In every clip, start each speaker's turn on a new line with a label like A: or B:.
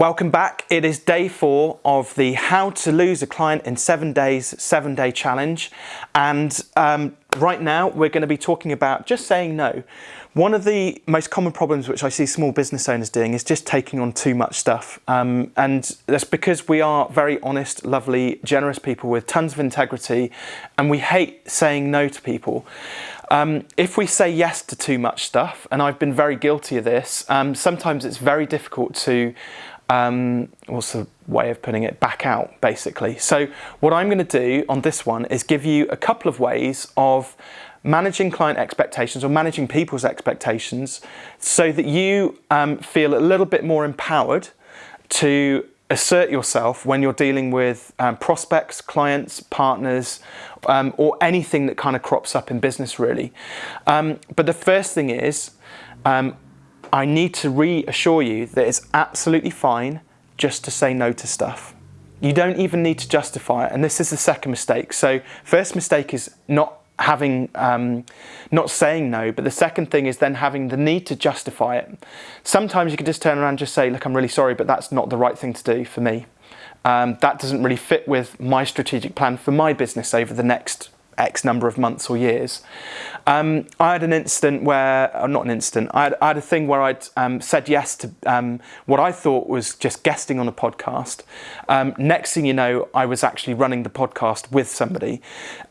A: Welcome back. It is day four of the How to Lose a Client in Seven Days seven day challenge. And um, right now we're going to be talking about just saying no. One of the most common problems which I see small business owners doing is just taking on too much stuff. Um, and that's because we are very honest, lovely, generous people with tons of integrity and we hate saying no to people. Um, if we say yes to too much stuff, and I've been very guilty of this, um, sometimes it's very difficult to um, what's the way of putting it, back out basically. So what I'm going to do on this one is give you a couple of ways of managing client expectations or managing people's expectations so that you um, feel a little bit more empowered to assert yourself when you're dealing with um, prospects, clients, partners, um, or anything that kind of crops up in business really. Um, but the first thing is, um, I need to reassure you that it's absolutely fine just to say no to stuff. You don't even need to justify it. And this is the second mistake. So first mistake is not having, um, not saying no, but the second thing is then having the need to justify it. Sometimes you can just turn around and just say, look, I'm really sorry, but that's not the right thing to do for me. Um, that doesn't really fit with my strategic plan for my business over the next X number of months or years. Um, I had an incident where, or not an incident, I had, I had a thing where I'd um, said yes to um, what I thought was just guesting on a podcast. Um, next thing you know, I was actually running the podcast with somebody.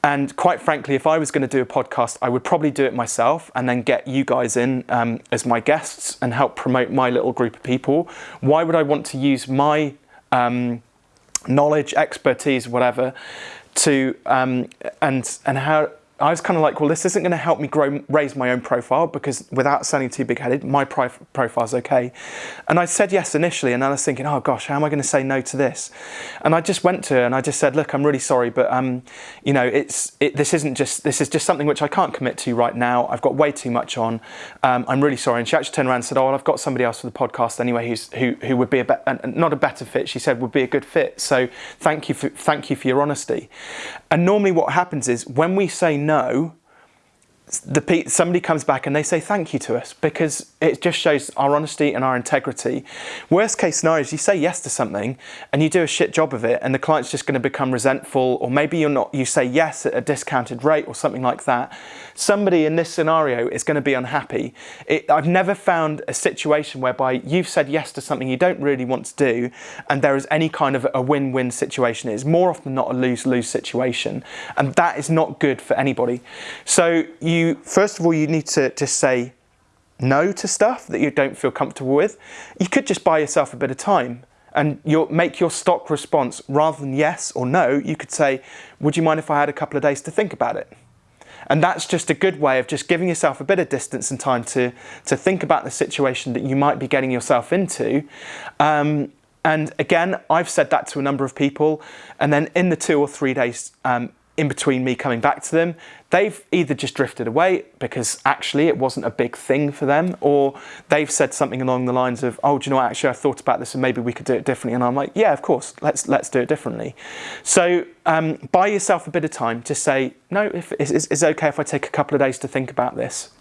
A: And quite frankly, if I was going to do a podcast, I would probably do it myself and then get you guys in um, as my guests and help promote my little group of people. Why would I want to use my um, knowledge, expertise, whatever, to um, and and how I was kind of like, well, this isn't going to help me grow, raise my own profile because without sounding too big-headed, my profile is okay. And I said yes initially, and I was thinking, oh gosh, how am I going to say no to this? And I just went to her and I just said, look, I'm really sorry, but um, you know, it's it, this isn't just this is just something which I can't commit to right now. I've got way too much on. Um, I'm really sorry. And she actually turned around and said, oh, well, I've got somebody else for the podcast anyway, who's who who would be a be- not a better fit. She said would be a good fit. So thank you for thank you for your honesty. And normally, what happens is when we say no, know the somebody comes back and they say thank you to us because it just shows our honesty and our integrity. Worst case scenario is you say yes to something and you do a shit job of it and the client's just going to become resentful or maybe you're not you say yes at a discounted rate or something like that. Somebody in this scenario is going to be unhappy. It, I've never found a situation whereby you've said yes to something you don't really want to do and there is any kind of a win-win situation. It's more often not a lose-lose situation and that is not good for anybody. So you you, first of all, you need to just say no to stuff that you don't feel comfortable with. You could just buy yourself a bit of time and make your stock response rather than yes or no, you could say, would you mind if I had a couple of days to think about it? And that's just a good way of just giving yourself a bit of distance and time to, to think about the situation that you might be getting yourself into. Um, and again, I've said that to a number of people. And then in the two or three days um, in between me coming back to them, they've either just drifted away because actually it wasn't a big thing for them, or they've said something along the lines of, "Oh, do you know what? Actually, I thought about this, and maybe we could do it differently." And I'm like, "Yeah, of course. Let's let's do it differently." So um, buy yourself a bit of time to say, "No, if it's, it's okay if I take a couple of days to think about this."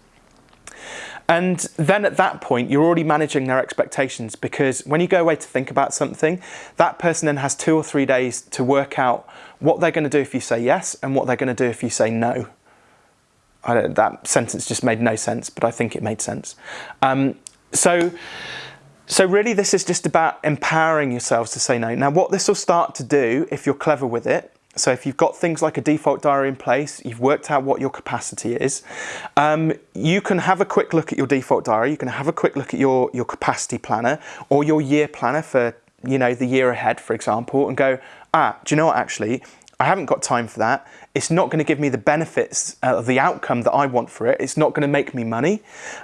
A: And then at that point, you're already managing their expectations because when you go away to think about something, that person then has two or three days to work out what they're going to do if you say yes and what they're going to do if you say no. that sentence just made no sense, but I think it made sense. Um, so, so really this is just about empowering yourselves to say no. Now what this will start to do, if you're clever with it, so if you've got things like a default diary in place, you've worked out what your capacity is, um, you can have a quick look at your default diary, you can have a quick look at your, your capacity planner or your year planner for you know the year ahead, for example, and go, ah, do you know what actually, I haven't got time for that. It's not going to give me the benefits uh, of the outcome that I want for it. It's not going to make me money.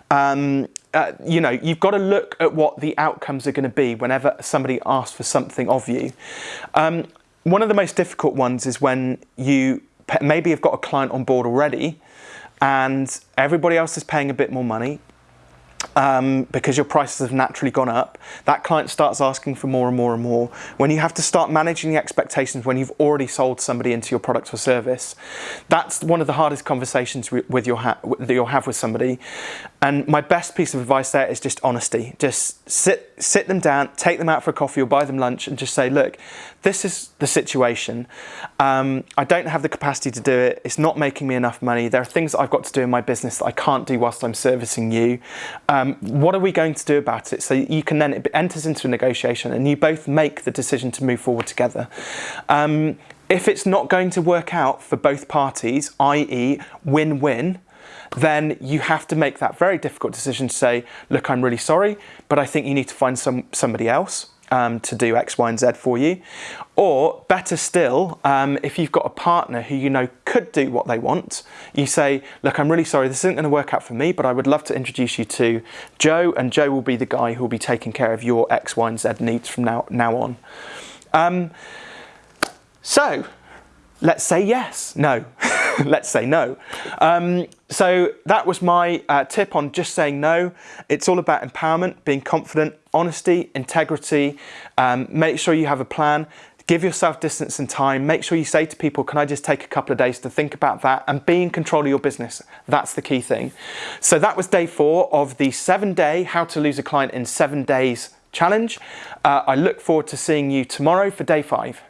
A: Um, uh, you know, you've got to look at what the outcomes are going to be whenever somebody asks for something of you. Um, one of the most difficult ones is when you maybe have got a client on board already and everybody else is paying a bit more money um, because your prices have naturally gone up, that client starts asking for more and more and more. When you have to start managing the expectations when you've already sold somebody into your product or service, that's one of the hardest conversations with your that you'll have with somebody. And my best piece of advice there is just honesty. Just sit sit them down, take them out for a coffee or buy them lunch, and just say, look, this is the situation. Um, I don't have the capacity to do it. It's not making me enough money. There are things that I've got to do in my business that I can't do whilst I'm servicing you. Um, what are we going to do about it? So you can then, it enters into a negotiation and you both make the decision to move forward together. Um, if it's not going to work out for both parties, i.e. win-win, then you have to make that very difficult decision to say, look, I'm really sorry, but I think you need to find some somebody else um, to do X, Y, and Z for you. Or better still, um, if you've got a partner who you know could do what they want, you say, look, I'm really sorry, this isn't going to work out for me, but I would love to introduce you to Joe, and Joe will be the guy who will be taking care of your X, Y, and Z needs from now, now on. Um, so, let's say yes. No. let's say no. Um, so that was my uh, tip on just saying no. It's all about empowerment, being confident, honesty, integrity. Um, make sure you have a plan. Give yourself distance and time. Make sure you say to people, can I just take a couple of days to think about that and be in control of your business. That's the key thing. So that was day four of the seven day how to lose a client in seven days challenge. Uh, I look forward to seeing you tomorrow for day five.